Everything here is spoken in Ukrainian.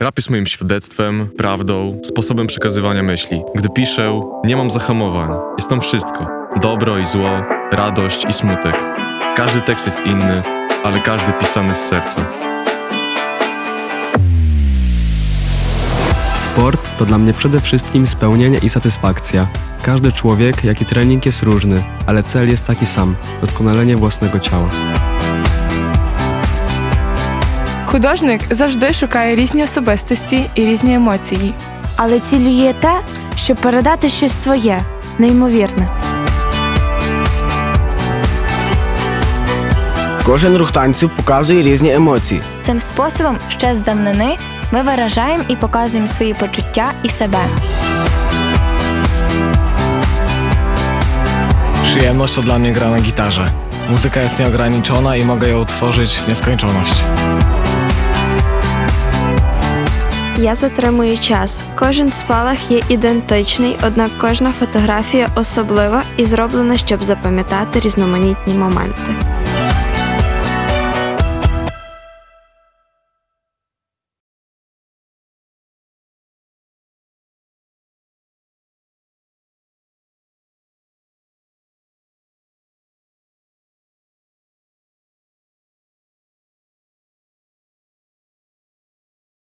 Rap jest moim świadectwem, prawdą, sposobem przekazywania myśli. Gdy piszę, nie mam zahamowań. Jest tam wszystko. Dobro i zło, radość i smutek. Każdy tekst jest inny, ale każdy pisany z serca. Sport to dla mnie przede wszystkim spełnienie i satysfakcja. Każdy człowiek, jak i trening jest różny, ale cel jest taki sam doskonalenie własnego ciała. Художник завжди шукає різні особистості і різні емоції. але ціллю є те, щоб передати щось своє, неймовірне. Кожен рух танцю показує різні емоції. Цим способом ще з давнини ми виражаємо і показуємо свої почуття і себе. Przyjemność to dla mnie gra na gitarze. Muzyka jest nieograniczona i mogę ją tworzyć w nieskończoność. Я затримую час. Кожен спалах є ідентичний, однак кожна фотографія особлива і зроблена, щоб запам'ятати різноманітні моменти.